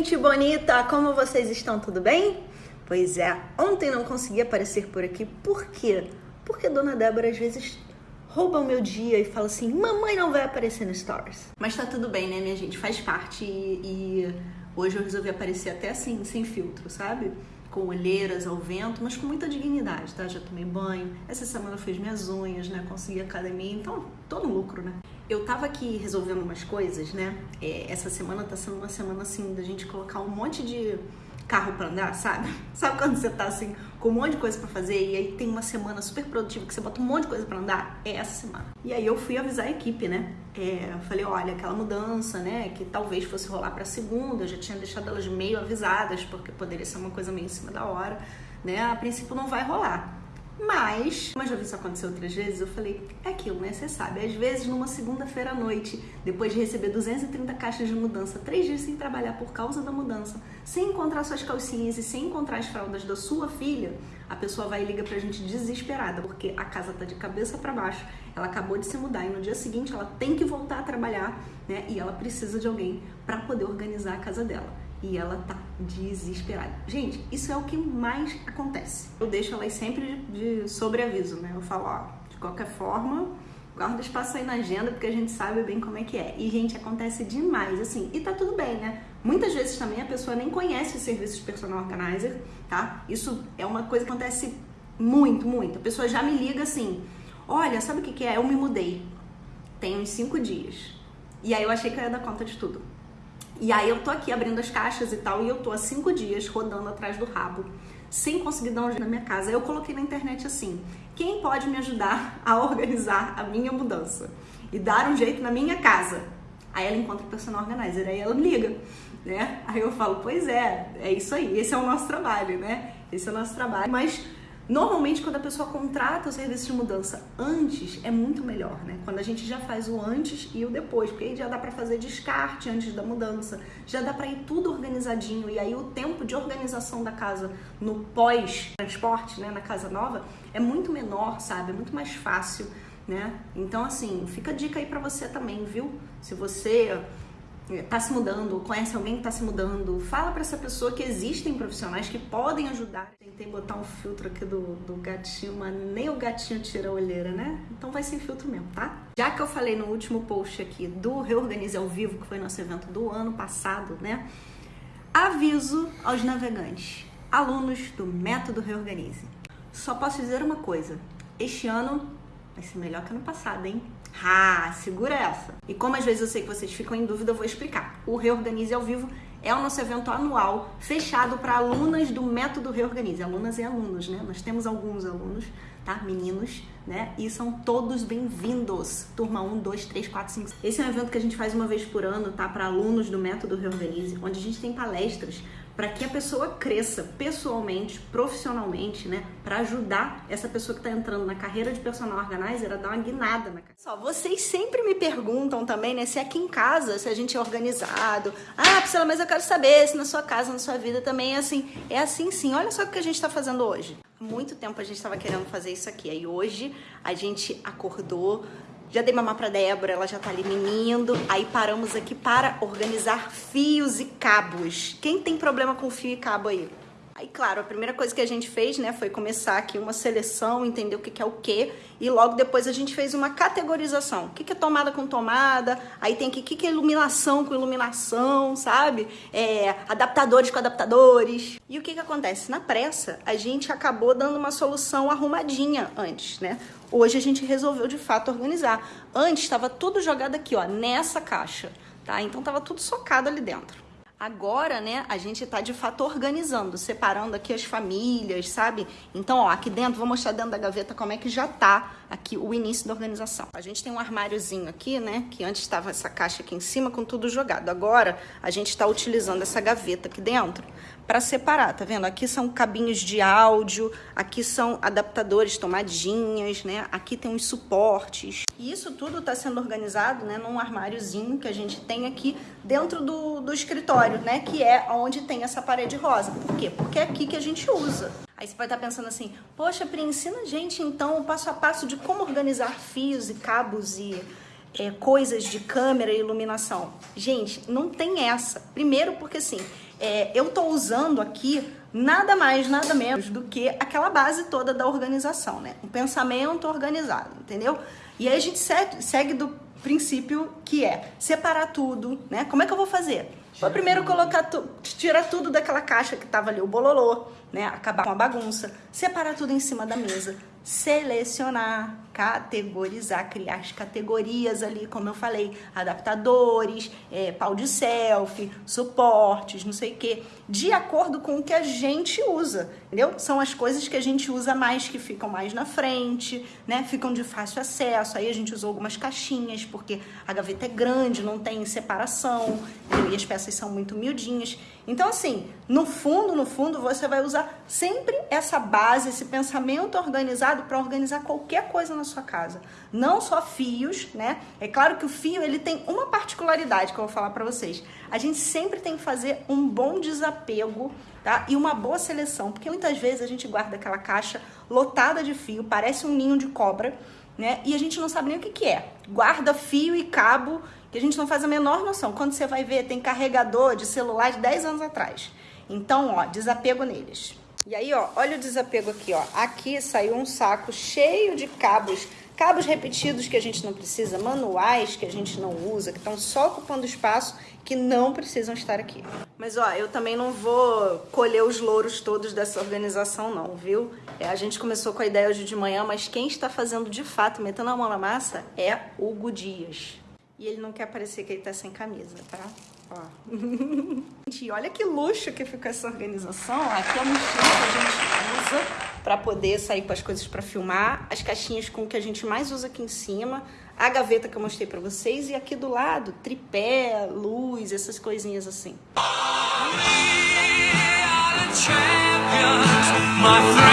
gente bonita! Como vocês estão? Tudo bem? Pois é, ontem não consegui aparecer por aqui. Por quê? Porque Dona Débora às vezes rouba o meu dia e fala assim: mamãe não vai aparecer no Stories. Mas tá tudo bem, né, minha gente? Faz parte e, e hoje eu resolvi aparecer até assim, sem filtro, sabe? Com olheiras ao vento, mas com muita dignidade, tá? Já tomei banho. Essa semana eu fiz minhas unhas, né? Consegui academia, então todo lucro, né? Eu tava aqui resolvendo umas coisas, né? É, essa semana tá sendo uma semana assim da gente colocar um monte de carro para andar, sabe? Sabe quando você tá assim com um monte de coisa para fazer e aí tem uma semana super produtiva que você bota um monte de coisa para andar? É essa semana. E aí eu fui avisar a equipe, né? É, falei, olha, aquela mudança, né, que talvez fosse rolar para segunda, eu já tinha deixado elas meio avisadas porque poderia ser uma coisa meio em cima da hora, né? A princípio não vai rolar. Mas, como eu já vi isso acontecer outras vezes, eu falei, é aquilo, né? Você sabe, às vezes numa segunda-feira à noite, depois de receber 230 caixas de mudança, três dias sem trabalhar por causa da mudança, sem encontrar suas calcinhas e sem encontrar as fraldas da sua filha, a pessoa vai e liga pra gente desesperada, porque a casa tá de cabeça para baixo, ela acabou de se mudar e no dia seguinte ela tem que voltar a trabalhar, né? E ela precisa de alguém para poder organizar a casa dela e ela tá desesperada. Gente, isso é o que mais acontece. Eu deixo elas sempre de, sobreaviso, né? Eu falo, ó, de qualquer forma, guarda espaço aí na agenda, porque a gente sabe bem como é que é. E, gente, acontece demais, assim, e tá tudo bem, né? Muitas vezes também a pessoa nem conhece o serviço de personal organizer, tá? Isso é uma coisa que acontece muito, muito. A pessoa já me liga assim, olha, sabe o que, que é? Eu me mudei. Tem uns cinco dias. E aí eu achei que eu ia dar conta de tudo. E aí eu tô aqui abrindo as caixas e tal, e eu tô há cinco dias rodando atrás do rabo, sem conseguir dar um jeito na minha casa. Eu coloquei na internet assim: quem pode me ajudar a organizar a minha mudança e dar um jeito na minha casa? Aí ela encontra o personal organizer, aí ela me liga, né? Aí eu falo, pois é, é isso aí, esse é o nosso trabalho, né? Esse é o nosso trabalho. Mas Normalmente, quando a pessoa contrata o serviço de mudança antes, é muito melhor, né? Quando a gente já faz o antes e o depois, porque aí já dá para fazer descarte antes da mudança, já dá para ir tudo organizadinho e aí o tempo de organização da casa no pós-transporte, né, na casa nova, é muito menor, sabe? É muito mais fácil, né? Então, assim, fica a dica aí para você também, viu? Se você está se mudando, conhece alguém que está se mudando, fala para essa pessoa que existem profissionais que podem ajudar. Tentei botar um filtro aqui do, do gatinho, mas nem o gatinho tira a olheira, né? Então vai sem filtro mesmo, tá? Já que eu falei no último post aqui do Reorganize ao Vivo, que foi nosso evento do ano passado, né? Aviso aos navegantes, alunos do Método Reorganize. Só posso dizer uma coisa: este ano vai ser melhor que ano passado, hein? Ah, segura essa. E como às vezes eu sei que vocês ficam em dúvida, eu vou explicar. O Reorganize ao Vivo é o nosso evento anual fechado para alunas do método Reorganize. Alunas e alunos, né? Nós temos alguns alunos, tá? Meninos, né? E são todos bem-vindos. Turma 1, 2, 3, 4, 5. Esse é um evento que a gente faz uma vez por ano, tá? Para alunos do método Reorganize, onde a gente tem palestras para que a pessoa cresça pessoalmente, profissionalmente, né? Para ajudar essa pessoa que está entrando na carreira de personal organizer a dar uma guinada na carreira. Só, vocês sempre me perguntam também, né? Se aqui em casa, se a gente é organizado. Ah, Priscila, mas eu quero saber se na sua casa, na sua vida também é assim. É assim sim. Olha só o que a gente está fazendo hoje. Há muito tempo a gente estava querendo fazer isso aqui. Aí hoje a gente acordou, já dei mamar pra Débora, ela já tá ali menindo. Aí paramos aqui para organizar fios e cabos. Quem tem problema com fio e cabo aí? Aí, claro, a primeira coisa que a gente fez, né, foi começar aqui uma seleção, entender o que, é o que, e logo depois a gente fez uma categorização. O que, é tomada com tomada, aí tem aqui o que, é iluminação com iluminação, sabe? É, adaptadores com adaptadores. E o que, que acontece? Na pressa, a gente acabou dando uma solução arrumadinha antes, né? Hoje a gente resolveu de fato organizar. Antes estava tudo jogado aqui, ó, nessa caixa, tá? Então tava tudo socado ali dentro. Agora, né, a gente tá de fato organizando, separando aqui as famílias, sabe? Então, ó, aqui dentro, vou mostrar dentro da gaveta como é que já tá aqui o início da organização. A gente tem um armáriozinho aqui, né, que antes estava essa caixa aqui em cima com tudo jogado. Agora, a gente tá utilizando essa gaveta aqui dentro para separar, tá vendo? Aqui são cabinhos de áudio, aqui são adaptadores, tomadinhas, né? Aqui tem uns suportes. E isso tudo está sendo organizado, né, num armáriozinho que a gente tem aqui dentro do, do escritório, né? Que é onde tem essa parede rosa. Por quê? Porque é aqui que a gente usa. Aí você pode estar pensando assim, poxa, Pri, ensina a gente então o passo a passo de como organizar fios e cabos e é, coisas de câmera e iluminação. Gente, não tem essa. Primeiro porque assim, é, eu tô usando aqui nada mais, nada menos do que aquela base toda da organização, né? Um pensamento organizado, entendeu? E aí a gente segue, do princípio que é separar tudo, né? Como é que eu vou fazer? Vou primeiro colocar tu, tirar tudo daquela caixa que tava ali o bololô, né? Acabar com a bagunça, separar tudo em cima da mesa, selecionar, categorizar, criar as categorias ali, como eu falei, adaptadores, é, pau de selfie, suportes, não sei o que, de acordo com o que a gente usa, entendeu? São as coisas que a gente usa mais, que ficam mais na frente, né? Ficam de fácil acesso. Aí a gente usou algumas caixinhas, porque a gaveta é grande, não tem separação, entendeu? e as peças são muito miudinhas. Então, assim, no fundo, no fundo, você vai usar sempre essa base, esse pensamento organizado para organizar qualquer coisa na sua casa. Não só fios, né? É claro que o fio ele tem uma particularidade que eu vou falar para vocês. A gente sempre tem que fazer um bom desapego, tá? E uma boa seleção, porque muitas vezes a gente guarda aquela caixa lotada de fio, parece um ninho de cobra, né? E a gente não sabe nem o que, que é. Guarda fio e cabo que a gente não faz a menor noção. Quando você vai ver, tem carregador de celular de 10 anos atrás. Então, ó, desapego neles. E aí, ó, olha o desapego aqui, ó. Aqui saiu um saco cheio de cabos, cabos repetidos que a gente não precisa, manuais que a gente não usa, que estão só ocupando espaço, que não precisam estar aqui. Mas, ó, eu também não vou colher os louros todos dessa organização, não, viu? É, a gente começou com a ideia hoje de manhã, mas quem está fazendo de fato, metendo a mão na massa, é Hugo Dias. E ele não quer parecer que ele tá sem camisa, tá? Ó. gente, olha que luxo que ficou essa organização. Aqui é a mochila que a gente usa para poder sair com as coisas para filmar. As caixinhas com o que a gente mais usa aqui em cima. A gaveta que eu mostrei para vocês. E aqui do lado, tripé, luz, essas coisinhas assim. We.